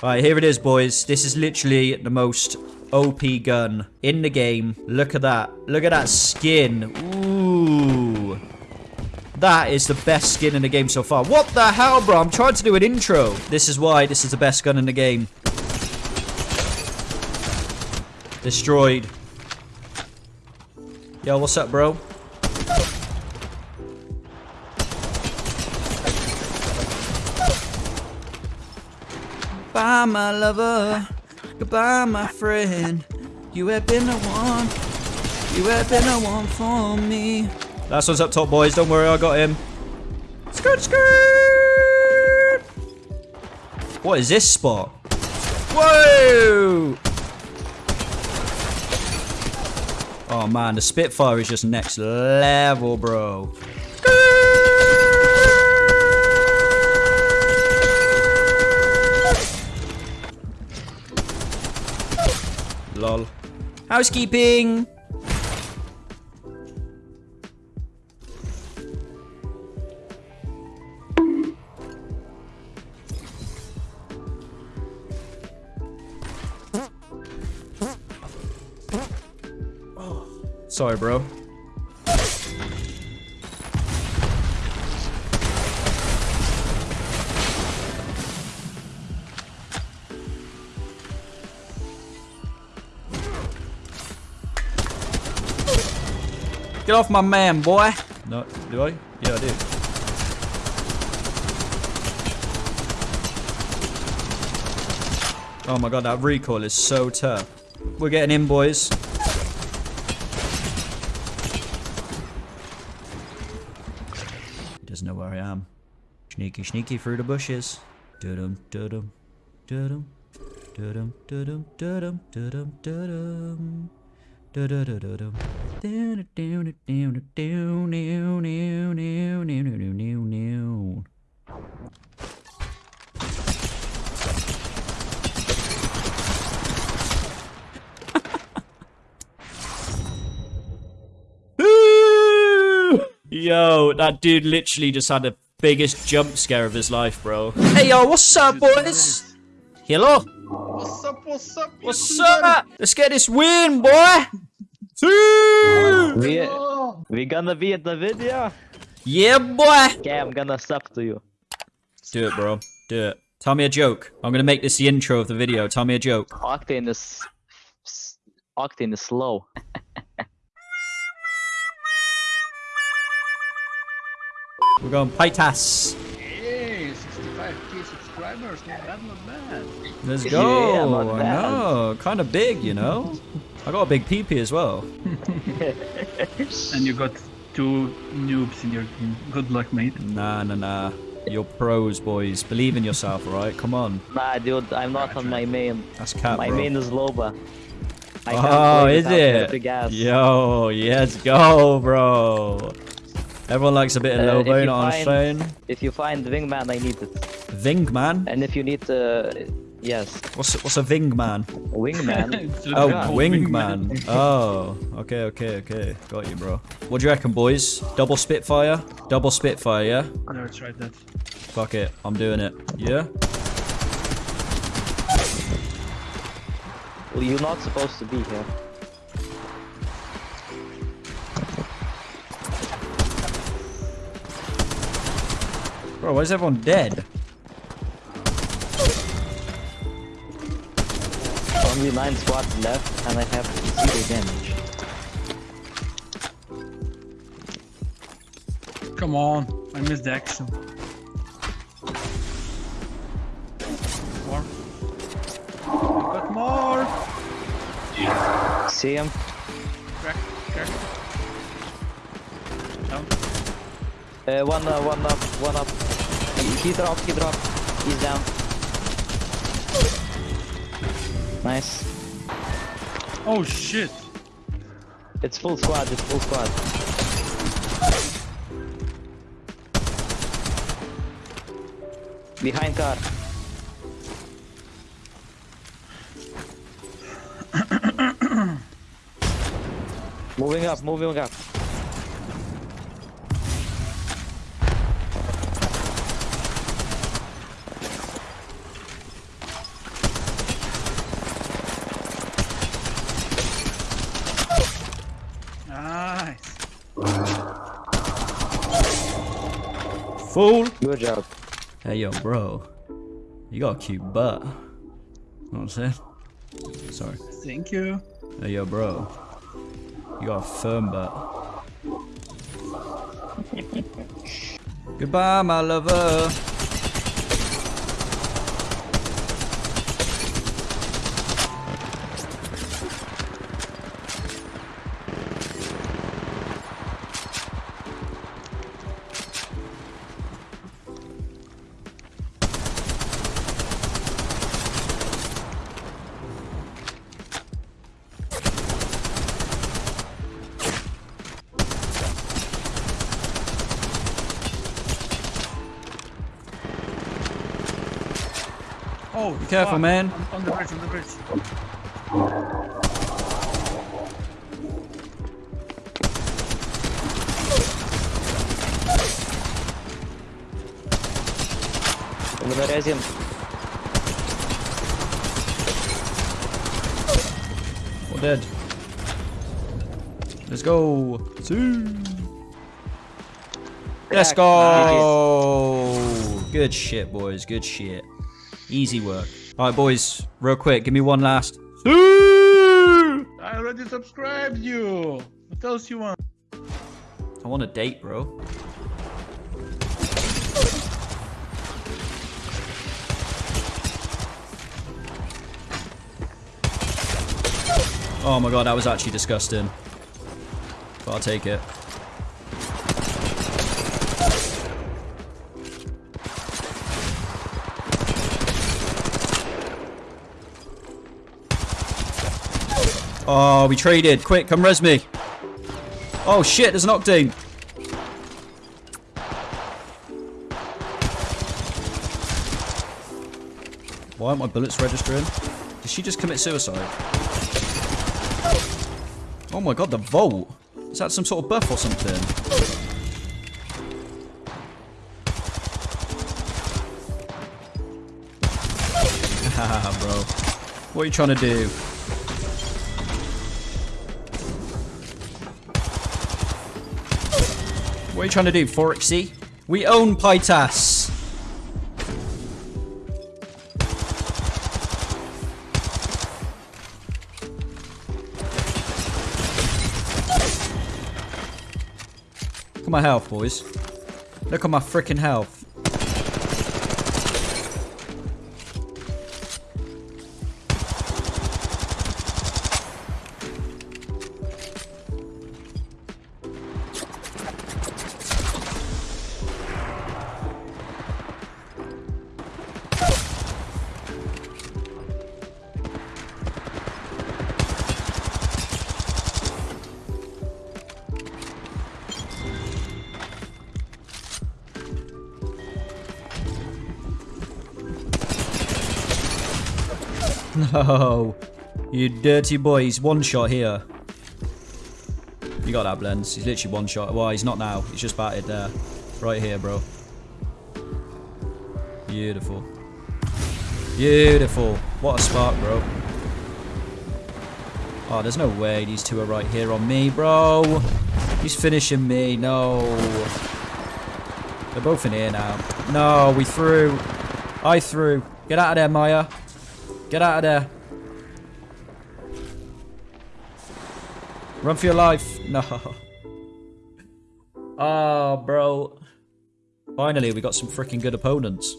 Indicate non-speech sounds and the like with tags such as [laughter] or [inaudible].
Alright, here it is, boys. This is literally the most OP gun in the game. Look at that. Look at that skin. Ooh. That is the best skin in the game so far. What the hell, bro? I'm trying to do an intro. This is why this is the best gun in the game. Destroyed. Yo, what's up, bro? My lover. Goodbye, my friend. You have been the one. You have been the one for me. Last one's up top, boys. Don't worry, I got him. Skirt, skirt. What is this spot? Whoa! Oh man, the Spitfire is just next level, bro. Lol. Housekeeping! Oh, sorry, bro. Get off my man, boy. No, do I? Yeah, I do. Oh my god, that recoil is so tough. We're getting in, boys. He doesn't know where I am. Sneaky, sneaky through the bushes. Dudum, dudum, dudum, dudum, dudum, dudum, dudum, dudum. Yo, that dude literally just had the biggest jump scare of his life, bro. Hey, yo, what's up, boys? Hello? What's up, what's up? What's up? Let's get this win, boy! Two! We, we gonna be at the video? Yeah, boy! Okay, I'm gonna sub to you. Do it, bro. Do it. Tell me a joke. I'm gonna make this the intro of the video. Tell me a joke. Octane is... Octane is slow. We're going Pytas. Hey, 65k subscribers, not bad, not bad. Let's go. not I bad. know. Kind of big, you know? I got a big PP as well. [laughs] And you got two noobs in your team. Good luck, mate. Nah, nah, nah. You're pros, boys. Believe in yourself, alright? Come on. Nah, dude, I'm not on my main. That's cap, My bro. main is Loba. I Oh, is it? Yo, let's go, bro. Everyone likes a bit of Uh, Loba, if you you know what I'm find- saying? If you find Wingman, I need it. Ving man? And if you need uh, yes, What's what's a Ving man? Wingman. [laughs] It's Oh, good wing wingman. man. Oh, okay, okay, okay. Got you, bro. What do you reckon, boys? Double Spitfire? Double Spitfire, yeah? I never tried that. Fuck it, I'm doing it. Yeah? well, you're not supposed to be here. Bro, why is everyone dead? Only nine squads left, and I have zero damage. Come on, I missed the action. More. I got more. See him? Crack, crack. Down. Uh, one, uh, one up, one up. He dropped, he dropped. He's down. Nice. Oh shit. It's full squad, it's full squad. Behind car. [coughs] moving up, moving up. Fool. Good job. Hey, yo, bro. You got a cute butt. You Know what I'm saying? Sorry. Thank you. Hey, yo, bro. You got a firm butt. [laughs] Goodbye, my lover. Oh, Be careful, fuck. man. On, on the bridge, on the bridge. I'm gonna raise him. All dead. Let's go. See. Let's go. Good shit, boys. Good shit. Easy work. All right, boys. Real quick, give me one last. I already subscribed you. What else you want? I want a date, bro. Oh my god, that was actually disgusting. But I'll take it. Oh, we traded. Quick, come res me. Oh shit, there's an octane. Why aren't my bullets registering? Did she just commit suicide? Oh my god, the vault. Is that some sort of buff or something? [laughs] Haha, bro. What are you trying to do? What are you trying to do, Forexy? We own Pytas. Look at my health, boys. Look at my freaking health. [laughs] No. You dirty boy. He's one shot here. You got that, Blends. He's literally one shot. Well, he's not now. He's just batted there. Right here, bro. Beautiful. Beautiful. What a spark, bro. Oh, there's no way these two are right here on me, bro. He's finishing me. No. They're both in here now. No, we threw. I threw. Get out of there, Maya. Get out of there. Run for your life. No. Oh, [laughs] bro. Finally, we got some freaking good opponents.